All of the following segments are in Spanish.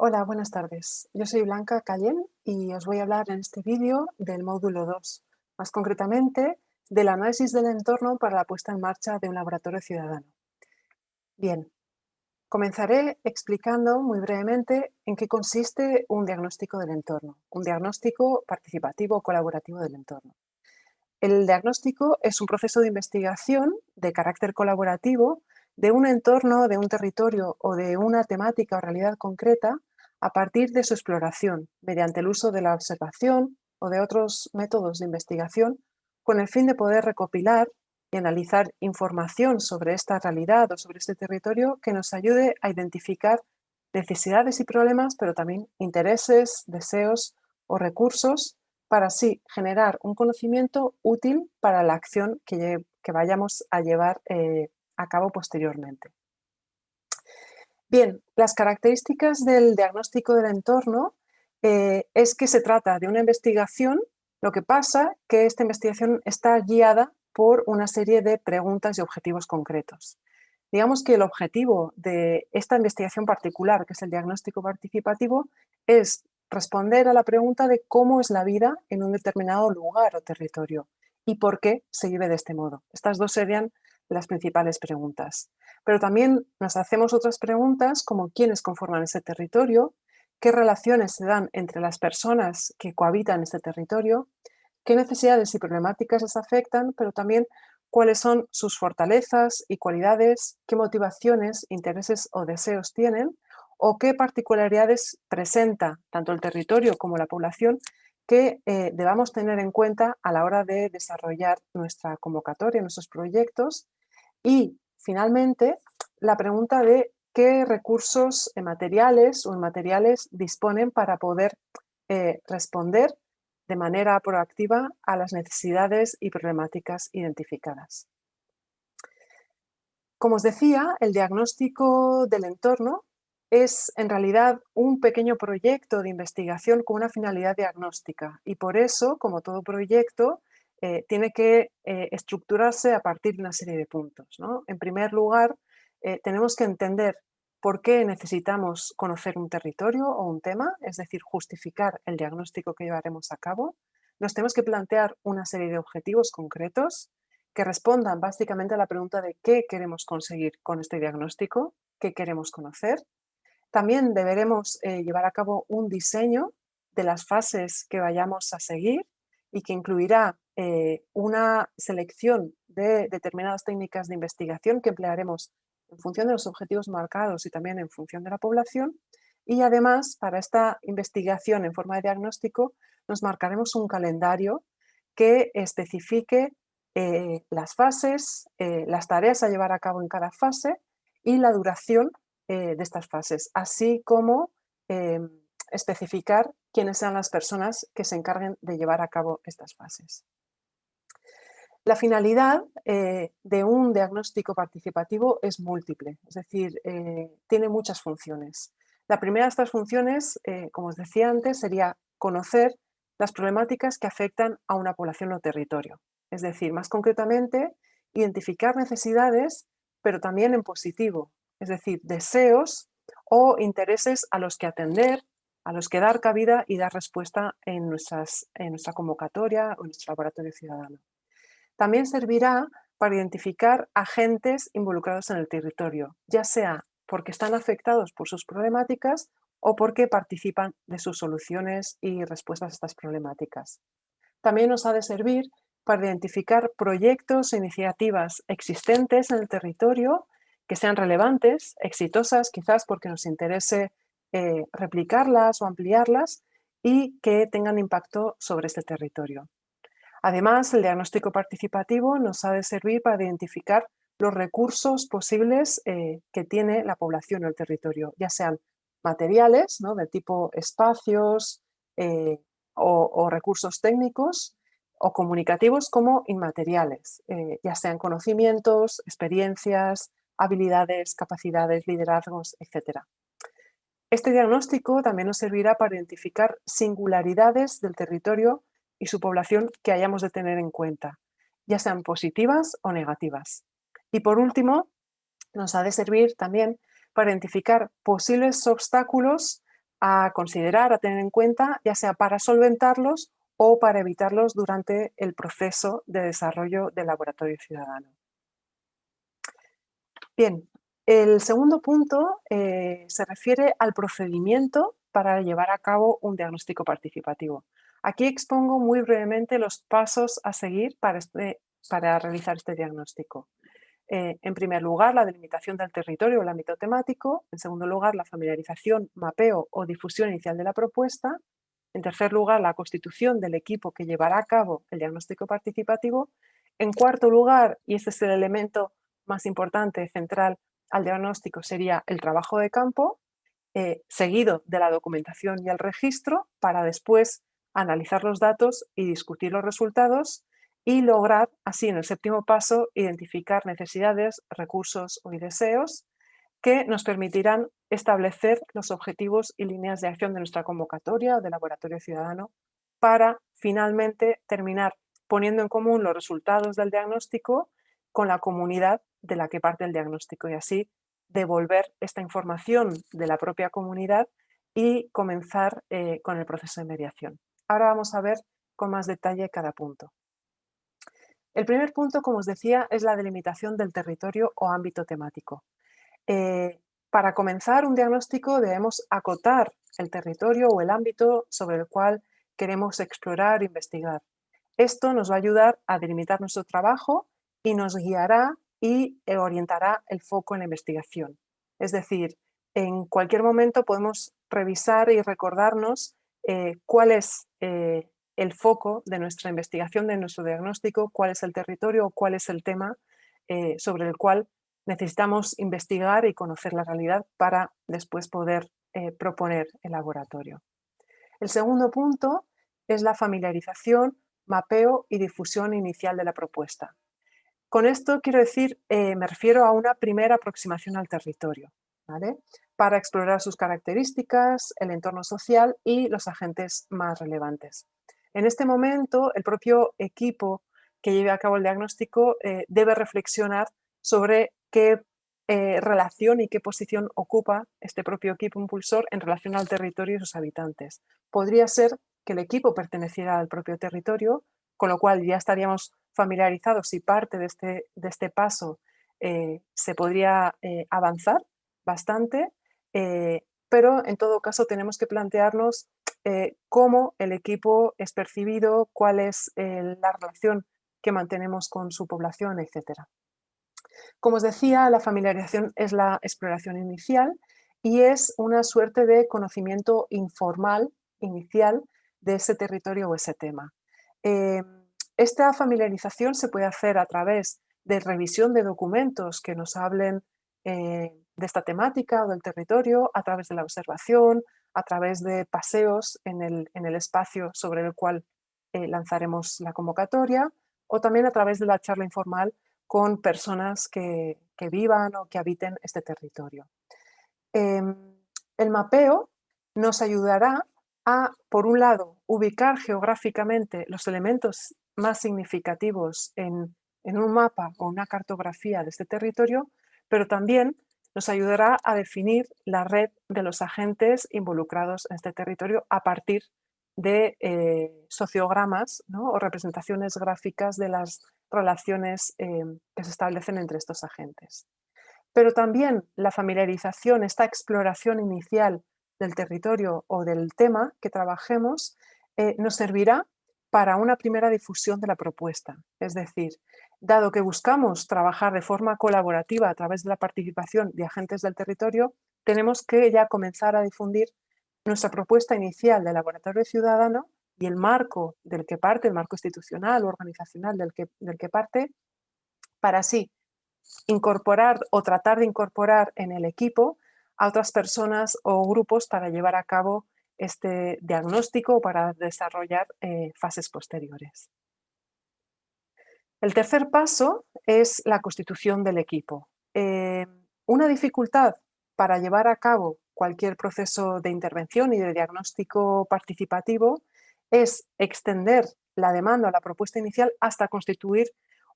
Hola, buenas tardes. Yo soy Blanca Cayén y os voy a hablar en este vídeo del módulo 2, más concretamente del análisis del entorno para la puesta en marcha de un laboratorio ciudadano. Bien, comenzaré explicando muy brevemente en qué consiste un diagnóstico del entorno, un diagnóstico participativo colaborativo del entorno. El diagnóstico es un proceso de investigación de carácter colaborativo de un entorno, de un territorio o de una temática o realidad concreta a partir de su exploración, mediante el uso de la observación o de otros métodos de investigación, con el fin de poder recopilar y analizar información sobre esta realidad o sobre este territorio que nos ayude a identificar necesidades y problemas, pero también intereses, deseos o recursos para así generar un conocimiento útil para la acción que, vayamos a llevar eh, a cabo posteriormente. Bien, las características del diagnóstico del entorno eh, es que se trata de una investigación, lo que pasa que esta investigación está guiada por una serie de preguntas y objetivos concretos. Digamos que el objetivo de esta investigación particular, que es el diagnóstico participativo, es responder a la pregunta de cómo es la vida en un determinado lugar o territorio y por qué se vive de este modo. Estas dos serían las principales preguntas. Pero también nos hacemos otras preguntas como quiénes conforman ese territorio, qué relaciones se dan entre las personas que cohabitan este territorio, qué necesidades y problemáticas les afectan, pero también cuáles son sus fortalezas y cualidades, qué motivaciones, intereses o deseos tienen, o qué particularidades presenta tanto el territorio como la población que eh, debamos tener en cuenta a la hora de desarrollar nuestra convocatoria, nuestros proyectos y finalmente, la pregunta de qué recursos materiales o inmateriales disponen para poder eh, responder de manera proactiva a las necesidades y problemáticas identificadas. Como os decía, el diagnóstico del entorno es en realidad un pequeño proyecto de investigación con una finalidad diagnóstica y por eso, como todo proyecto, eh, tiene que eh, estructurarse a partir de una serie de puntos. En primer lugar, eh, tenemos que entender por qué necesitamos conocer un territorio o un tema, es decir, justificar el diagnóstico que llevaremos a cabo. Nos tenemos que plantear una serie de objetivos concretos que respondan básicamente a la pregunta de qué queremos conseguir con este diagnóstico, qué queremos conocer. También deberemos llevar a cabo un diseño de las fases que vayamos a seguir y que incluirá eh, una selección de determinadas técnicas de investigación que emplearemos en función de los objetivos marcados y también en función de la población. Y además, para esta investigación en forma de diagnóstico, nos marcaremos un calendario que especifique eh, las fases, eh, las tareas a llevar a cabo en cada fase y la duración de estas fases, así como especificar quiénes sean las personas que se encarguen de llevar a cabo estas fases. La finalidad eh, de un diagnóstico participativo es múltiple, es decir, eh, tiene muchas funciones. La primera de estas funciones, eh, como os decía antes, sería conocer las problemáticas que afectan a una población o territorio. Es decir, más concretamente, identificar necesidades, pero también en positivo, es decir, deseos o intereses a los que atender, a los que dar cabida y dar respuesta en, nuestra convocatoria o en nuestro laboratorio ciudadano. También servirá para identificar agentes involucrados en el territorio, ya sea porque están afectados por sus problemáticas o porque participan de sus soluciones y respuestas a estas problemáticas. También nos ha de servir para identificar proyectos e iniciativas existentes en el territorio que sean relevantes, exitosas, quizás porque nos interese eh, replicarlas o ampliarlas y que tengan impacto sobre este territorio. Además, el diagnóstico participativo nos ha de servir para identificar los recursos posibles eh, que tiene la población o el territorio, ya sean materiales, ¿no? de tipo espacios eh, o, recursos técnicos, o comunicativos como inmateriales, ya sean conocimientos, experiencias, habilidades, capacidades, liderazgos, etc. Este diagnóstico también nos servirá para identificar singularidades del territorio y su población que hayamos de tener en cuenta, ya sean positivas o negativas. Y por último, nos ha de servir también para identificar posibles obstáculos a considerar, a tener en cuenta, ya sea para solventarlos o para evitarlos durante el proceso de desarrollo del laboratorio ciudadano. Bien, el segundo punto eh, se refiere al procedimiento para llevar a cabo un diagnóstico participativo. Aquí expongo muy brevemente los pasos a seguir para, este, realizar este diagnóstico. Eh, en primer lugar, la delimitación del territorio o el ámbito temático. En segundo lugar, la familiarización, mapeo o difusión inicial de la propuesta. En tercer lugar, la constitución del equipo que llevará a cabo el diagnóstico participativo. En cuarto lugar, y este es el elemento más importante, central al diagnóstico, sería el trabajo de campo, eh, seguido de la documentación y el registro, para después analizar los datos y discutir los resultados y lograr así en el séptimo paso identificar necesidades, recursos y deseos que nos permitirán establecer los objetivos y líneas de acción de nuestra convocatoria o de laboratorio ciudadano para finalmente terminar poniendo en común los resultados del diagnóstico con la comunidad de la que parte el diagnóstico y así devolver esta información de la propia comunidad y comenzar eh, con el proceso de mediación. Ahora vamos a ver con más detalle cada punto. El primer punto, como os decía, es la delimitación del territorio o ámbito temático. Eh, para comenzar un diagnóstico debemos acotar el territorio o el ámbito sobre el cual queremos explorar e investigar. Esto nos va a ayudar a delimitar nuestro trabajo y nos guiará y orientará el foco en la investigación. Es decir, en cualquier momento podemos revisar y recordarnos eh, cuál es eh, el foco de nuestra investigación, de nuestro diagnóstico, cuál es el territorio o cuál es el tema eh, sobre el cual necesitamos investigar y conocer la realidad para después poder eh, proponer el laboratorio. El segundo punto es la familiarización, mapeo y difusión inicial de la propuesta. Con esto quiero decir, eh, me refiero a una primera aproximación al territorio, para explorar sus características, el entorno social y los agentes más relevantes. En este momento, el propio equipo que lleve a cabo el diagnóstico eh, debe reflexionar sobre qué eh, relación y qué posición ocupa este propio equipo impulsor en relación al territorio y sus habitantes. Podría ser que el equipo perteneciera al propio territorio, con lo cual ya estaríamos familiarizados y parte de este, de este paso eh, se podría avanzar bastante, pero en todo caso tenemos que plantearnos eh, cómo el equipo es percibido, cuál es eh, la relación que mantenemos con su población, etc. Como os decía, la familiarización es la exploración inicial y es una suerte de conocimiento informal, inicial, de ese territorio o ese tema. Eh, esta familiarización se puede hacer a través de revisión de documentos que nos hablen de esta temática o del territorio, a través de la observación, a través de paseos en el, espacio sobre el cual eh, lanzaremos la convocatoria o también a través de la charla informal con personas que, vivan o que habiten este territorio. Em, el mapeo nos ayudará a, por un lado, ubicar geográficamente los elementos más significativos en, un mapa o una cartografía de este territorio, pero también nos ayudará a definir la red de los agentes involucrados en este territorio a partir de eh, sociogramas o representaciones gráficas de las relaciones eh, que se establecen entre estos agentes. Pero también la familiarización, esta exploración inicial del territorio o del tema que trabajemos, eh, nos servirá para una primera difusión de la propuesta. Es decir, Dado que buscamos trabajar de forma colaborativa a través de la participación de agentes del territorio, tenemos que ya comenzar a difundir nuestra propuesta inicial de laboratorio ciudadano y el marco del que parte, el marco institucional o organizacional del que, del que parte, para así incorporar o tratar de incorporar en el equipo a otras personas o grupos para llevar a cabo este diagnóstico para desarrollar eh, fases posteriores. El tercer paso es la constitución del equipo. Eh, una dificultad para llevar a cabo cualquier proceso de intervención y de diagnóstico participativo es extender la demanda o la propuesta inicial hasta constituir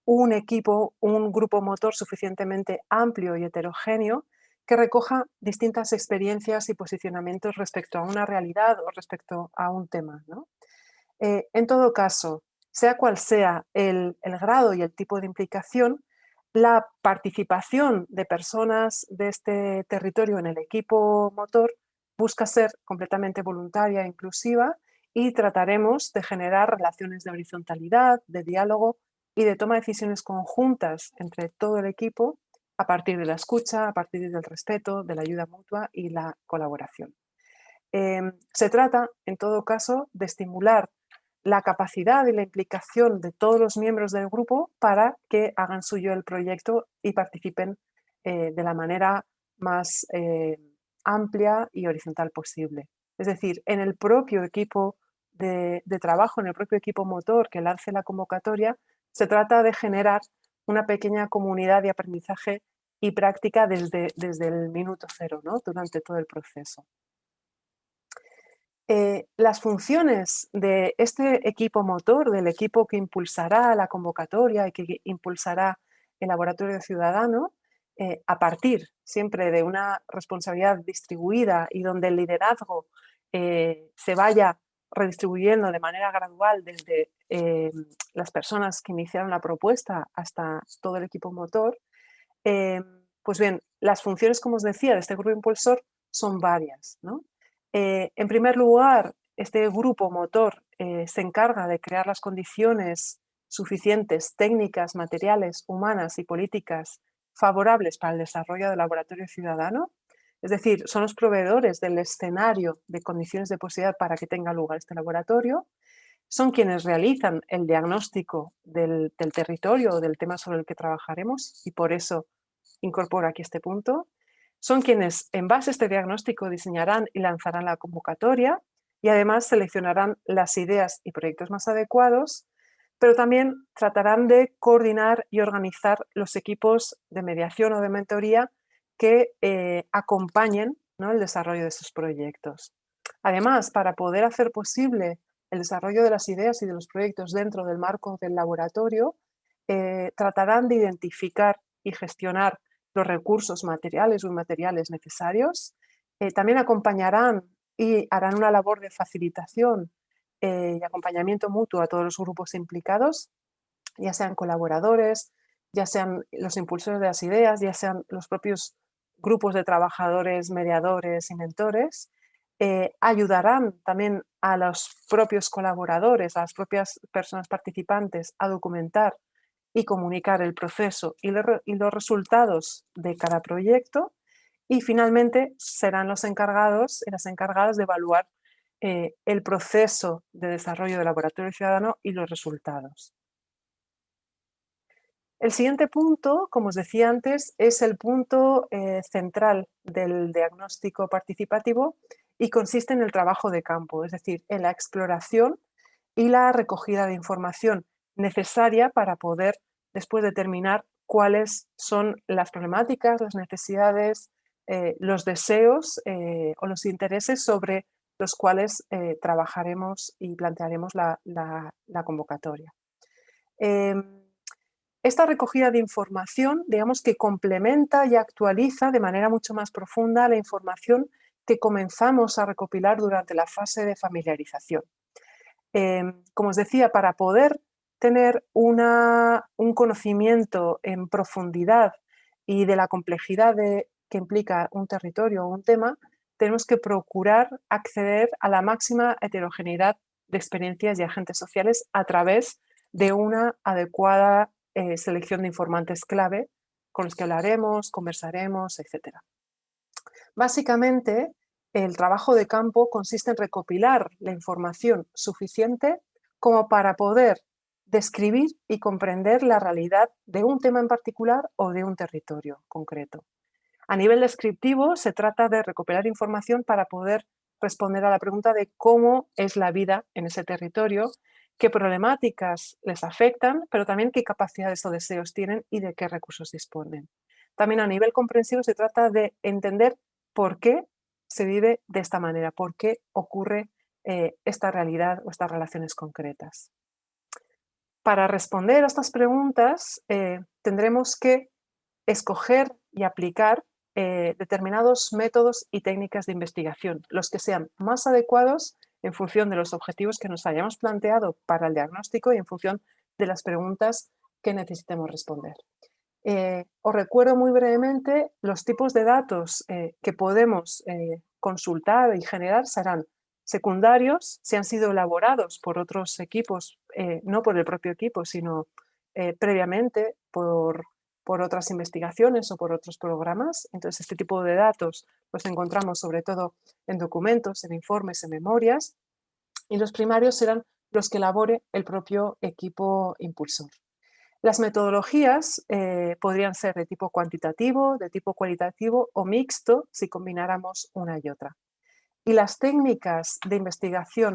un equipo, un grupo motor suficientemente amplio y heterogéneo que recoja distintas experiencias y posicionamientos respecto a una realidad o respecto a un tema. Eh, en todo caso, sea cual sea el, grado y el tipo de implicación, la participación de personas de este territorio en el equipo motor busca ser completamente voluntaria e inclusiva y trataremos de generar relaciones de horizontalidad, de diálogo y de toma de decisiones conjuntas entre todo el equipo a partir de la escucha, a partir del respeto, de la ayuda mutua y la colaboración. Em, se trata, en todo caso, de estimular la capacidad y la implicación de todos los miembros del grupo para que hagan suyo el proyecto y participen eh, de la manera más eh, amplia y horizontal posible. Es decir, en el propio equipo de, trabajo, en el propio equipo motor que lance la convocatoria, se trata de generar una pequeña comunidad de aprendizaje y práctica desde, desde el minuto cero, ¿no? durante todo el proceso. Eh, las funciones de este equipo motor, del equipo que impulsará la convocatoria y que impulsará el laboratorio ciudadano, eh, a partir siempre de una responsabilidad distribuida y donde el liderazgo eh, se vaya redistribuyendo de manera gradual desde las personas que iniciaron la propuesta hasta todo el equipo motor, pues bien, las funciones, como os decía, de este grupo impulsor son varias. ¿no? Eh, en primer lugar, este grupo motor eh, se encarga de crear las condiciones suficientes, técnicas, materiales, humanas y políticas favorables para el desarrollo del laboratorio ciudadano. Es decir, son los proveedores del escenario de condiciones de posibilidad para que tenga lugar este laboratorio. Son quienes realizan el diagnóstico del, del territorio o del tema sobre el que trabajaremos y por eso incorporo aquí este punto son quienes en base a este diagnóstico diseñarán y lanzarán la convocatoria y además seleccionarán las ideas y proyectos más adecuados, pero también tratarán de coordinar y organizar los equipos de mediación o de mentoría que eh, acompañen el desarrollo de esos proyectos. Además, para poder hacer posible el desarrollo de las ideas y de los proyectos dentro del marco del laboratorio, eh, tratarán de identificar y gestionar los recursos materiales o inmateriales necesarios. Eh, también acompañarán y harán una labor de facilitación eh, y acompañamiento mutuo a todos los grupos implicados, ya sean colaboradores, ya sean los impulsores de las ideas, ya sean los propios grupos de trabajadores, mediadores y mentores, eh, ayudarán también a los propios colaboradores, a las propias personas participantes a documentar y comunicar el proceso y, los resultados de cada proyecto y finalmente serán los encargados y las encargadas de evaluar eh, el proceso de desarrollo del laboratorio ciudadano y los resultados. El siguiente punto, como os decía antes, es el punto eh, central del diagnóstico participativo y consiste en el trabajo de campo, es decir, en la exploración y la recogida de información necesaria para poder después determinar cuáles son las problemáticas, las necesidades, eh, los deseos eh, o los intereses sobre los cuales eh, trabajaremos y plantearemos la, convocatoria. Em, esta recogida de información, digamos que complementa y actualiza de manera mucho más profunda la información que comenzamos a recopilar durante la fase de familiarización. Em, como os decía, para poder tener un conocimiento en profundidad y de la complejidad que implica un territorio o un tema, tenemos que procurar acceder a la máxima heterogeneidad de experiencias y agentes sociales a través de una adecuada eh, selección de informantes clave con los que hablaremos, conversaremos, etc. Básicamente, el trabajo de campo consiste en recopilar la información suficiente como para poder describir y comprender la realidad de un tema en particular o de un territorio concreto. A nivel descriptivo se trata de recopilar información para poder responder a la pregunta de cómo es la vida en ese territorio, qué problemáticas les afectan, pero también qué capacidades o deseos tienen y de qué recursos disponen. También a nivel comprensivo se trata de entender por qué se vive de esta manera, por qué ocurre eh, esta realidad o estas relaciones concretas. Para responder a estas preguntas eh, tendremos que escoger y aplicar eh, determinados métodos y técnicas de investigación, los que sean más adecuados en función de los objetivos que nos hayamos planteado para el diagnóstico y en función de las preguntas que necesitemos responder. Eh, os recuerdo muy brevemente los tipos de datos eh, que podemos consultar y generar serán secundarios, si han sido elaborados por otros equipos, no por el propio equipo, sino previamente por por otras investigaciones o por otros programas. Entonces, este tipo de datos los encontramos sobre todo en documentos, en informes, en memorias. Y los primarios serán los que elabore el propio equipo impulsor. Las metodologías eh, podrían ser de tipo cuantitativo, de tipo cualitativo o mixto si combináramos una y otra. Y las técnicas de investigación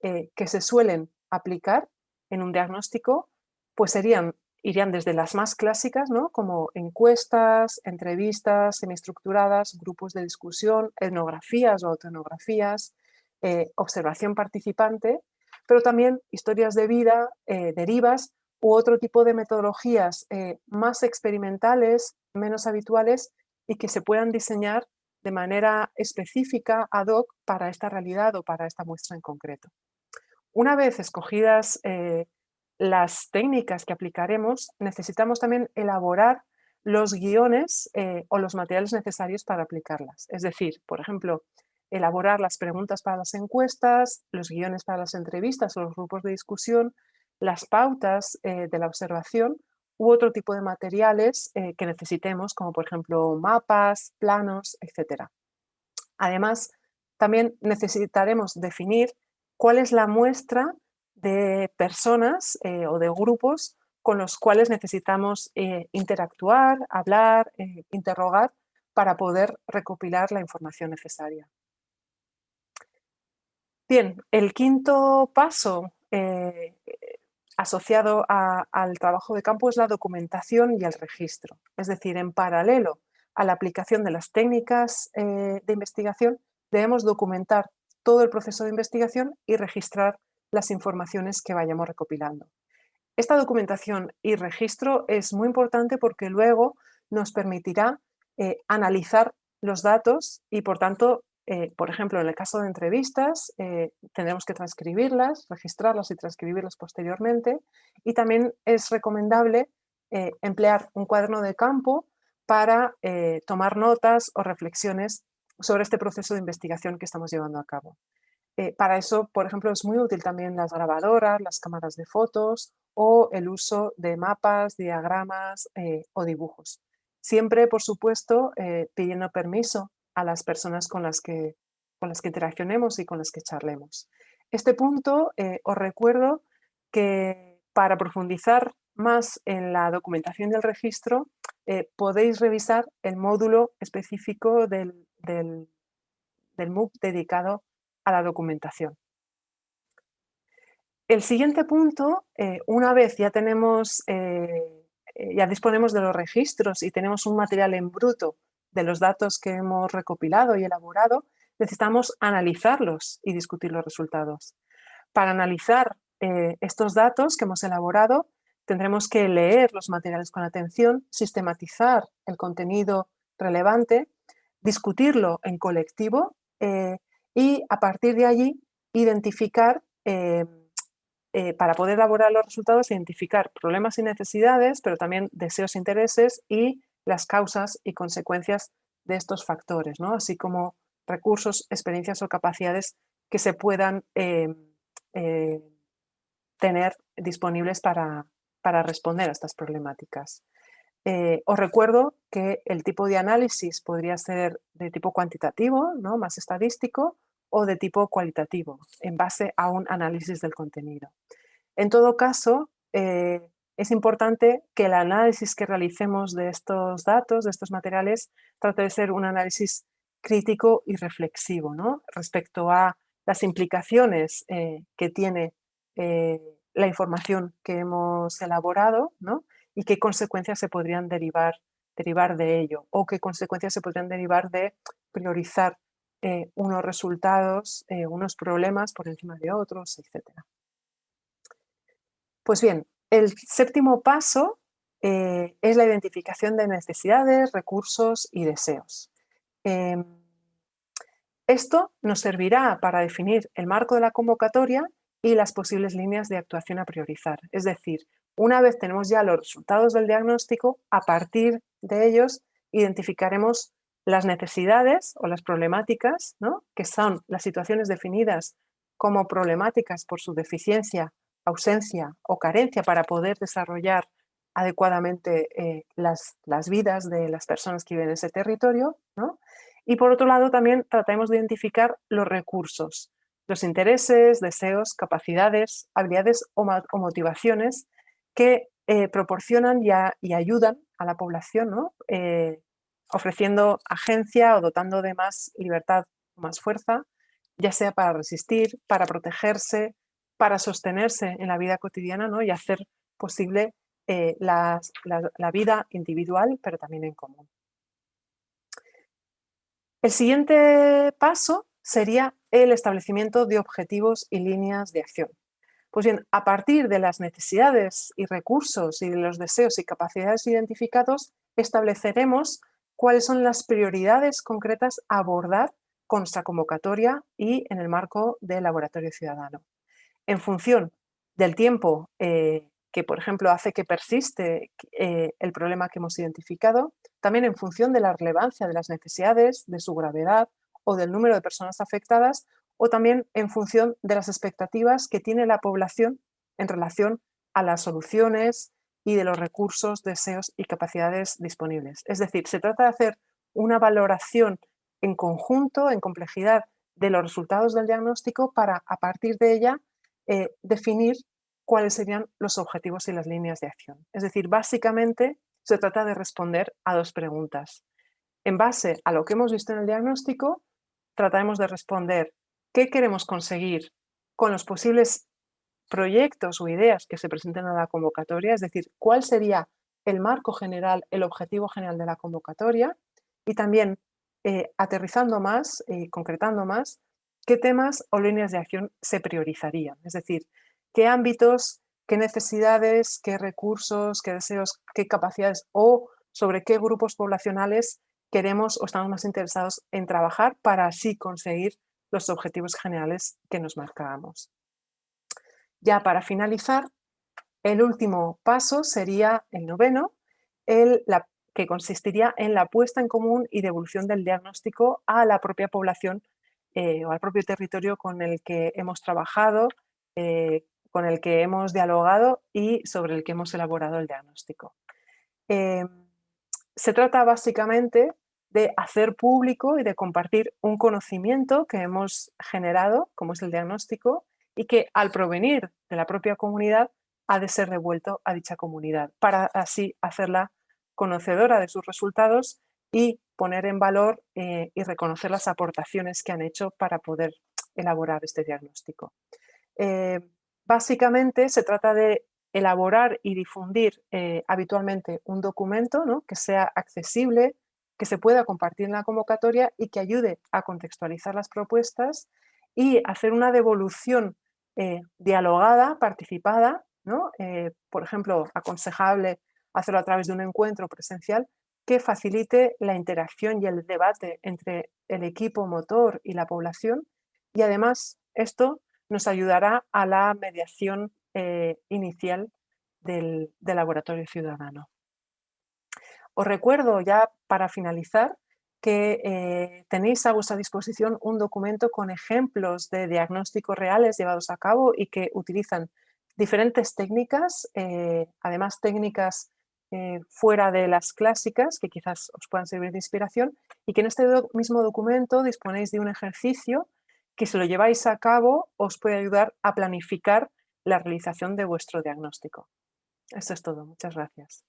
eh, que se suelen aplicar en un diagnóstico pues serían irían desde las más clásicas, ¿no? como encuestas, entrevistas semiestructuradas, grupos de discusión, etnografías o autoetnografías, eh, observación participante, pero también historias de vida, derivas u otro tipo de metodologías eh, más experimentales, menos habituales y que se puedan diseñar de manera específica, ad hoc, para esta realidad o para esta muestra en concreto. Una vez escogidas las técnicas que aplicaremos, necesitamos también elaborar los guiones eh, o los materiales necesarios para aplicarlas. Es decir, por ejemplo, elaborar las preguntas para las encuestas, los guiones para las entrevistas o los grupos de discusión, las pautas eh, de la observación u otro tipo de materiales eh, que necesitemos, como por ejemplo mapas, planos, etc. Además, también necesitaremos definir cuál es la muestra de personas eh, o de grupos con los cuales necesitamos interactuar, hablar, interrogar para poder recopilar la información necesaria. Bien, el quinto paso asociado al trabajo de campo es la documentación y el registro. Es decir, en paralelo a la aplicación de las técnicas de investigación, debemos documentar todo el proceso de investigación y registrar las informaciones que vayamos recopilando. Esta documentación y registro es muy importante porque luego nos permitirá eh, analizar los datos y por tanto, eh, por ejemplo, en el caso de entrevistas, eh, tendremos que transcribirlas, registrarlas y transcribirlas posteriormente y también es recomendable emplear un cuaderno de campo para tomar notas o reflexiones sobre este proceso de investigación que estamos llevando a cabo. Eh, para eso, por ejemplo, es muy útil también las grabadoras, las cámaras de fotos o el uso de mapas, diagramas eh, o dibujos. Siempre, por supuesto, eh, pidiendo permiso a las personas con las, que, con las que interaccionemos y con las que charlemos. Este punto, os recuerdo que para profundizar más en la documentación del registro, podéis revisar el módulo específico del, del, MOOC dedicado a la documentación. El siguiente punto, eh, una vez ya tenemos, eh, eh, ya disponemos de los registros y tenemos un material en bruto de los datos que hemos recopilado y elaborado, necesitamos analizarlos y discutir los resultados. Para analizar estos datos que hemos elaborado, tendremos que leer los materiales con atención, sistematizar el contenido relevante, discutirlo en colectivo y a partir de allí identificar, eh, eh, para poder elaborar los resultados, identificar problemas y necesidades, pero también deseos e intereses y las causas y consecuencias de estos factores, ¿no? así como recursos, experiencias o capacidades que se puedan eh, tener disponibles para, para responder a estas problemáticas. os recuerdo que el tipo de análisis podría ser de tipo cuantitativo, ¿no? más estadístico, o de tipo cualitativo, en base a un análisis del contenido. En todo caso, eh, es importante que el análisis que realicemos de estos datos, de estos materiales, trate de ser un análisis crítico y reflexivo ¿no? respecto a las implicaciones eh, que tiene eh, la información que hemos elaborado ¿no? y qué consecuencias se podrían derivar, derivar de ello o qué consecuencias se podrían derivar de priorizar eh, unos resultados, unos problemas por encima de otros, etc. Pues bien, el séptimo paso eh, es la identificación de necesidades, recursos y deseos. Em, esto nos servirá para definir el marco de la convocatoria y las posibles líneas de actuación a priorizar. Es decir, una vez tenemos ya los resultados del diagnóstico, a partir de ellos identificaremos las necesidades o las problemáticas, que son las situaciones definidas como problemáticas por su deficiencia, ausencia o carencia para poder desarrollar adecuadamente eh, las, las, vidas de las personas que viven en ese territorio. Y por otro lado también tratamos de identificar los recursos, los intereses, deseos, capacidades, habilidades o, motivaciones que eh, proporcionan y, ayudan a la población, eh, ofreciendo agencia o dotando de más libertad más fuerza, ya sea para resistir, para protegerse, para sostenerse en la vida cotidiana ¿no? y hacer posible eh, la, vida individual, pero también en común. El siguiente paso sería el establecimiento de objetivos y líneas de acción. Pues bien, a partir de las necesidades y recursos y de los deseos y capacidades identificados, estableceremos cuáles son las prioridades concretas a abordar con nuestra convocatoria y en el marco del laboratorio ciudadano. En función del tiempo eh, que, por ejemplo, hace que persiste eh, el problema que hemos identificado, también en función de la relevancia de las necesidades, de su gravedad o del número de personas afectadas, o también en función de las expectativas que tiene la población en relación a las soluciones y de los recursos, deseos y capacidades disponibles. Es decir, se trata de hacer una valoración en conjunto, en complejidad, de los resultados del diagnóstico para, a partir de ella, eh, definir cuáles serían los objetivos y las líneas de acción. Es decir, básicamente se trata de responder a dos preguntas. En base a lo que hemos visto en el diagnóstico, trataremos de responder qué queremos conseguir con los posibles proyectos o ideas que se presenten a la convocatoria, es decir, cuál sería el marco general, el objetivo general de la convocatoria y también eh, aterrizando más, y concretando más, qué temas o líneas de acción se priorizarían, es decir, qué ámbitos, qué necesidades, qué recursos, qué deseos, qué capacidades o sobre qué grupos poblacionales queremos o estamos más interesados en trabajar para así conseguir los objetivos generales que nos marcábamos. Ya para finalizar, el último paso sería el noveno, el, que consistiría en la puesta en común y devolución del diagnóstico a la propia población eh, o al propio territorio con el que hemos trabajado, eh, con el que hemos dialogado y sobre el que hemos elaborado el diagnóstico. Eh, se trata básicamente de hacer público y de compartir un conocimiento que hemos generado, como es el diagnóstico, y que al provenir de la propia comunidad ha de ser devuelto a dicha comunidad, para así hacerla conocedora de sus resultados y poner en valor eh, y reconocer las aportaciones que han hecho para poder elaborar este diagnóstico. Eh, básicamente se trata de elaborar y difundir eh, habitualmente un documento ¿no? que sea accesible, que se pueda compartir en la convocatoria y que ayude a contextualizar las propuestas y hacer una devolución dialogada, participada, ¿no? Por ejemplo, aconsejable hacerlo a través de un encuentro presencial que facilite la interacción y el debate entre el equipo motor y la población y además esto nos ayudará a la mediación eh, inicial del laboratorio ciudadano. Os recuerdo ya para finalizar que eh, tenéis a vuestra disposición un documento con ejemplos de diagnósticos reales llevados a cabo y que utilizan diferentes técnicas, eh, además técnicas eh, fuera de las clásicas que quizás os puedan servir de inspiración y que en este mismo documento disponéis de un ejercicio que si lo lleváis a cabo os puede ayudar a planificar la realización de vuestro diagnóstico. Esto es todo. Muchas gracias.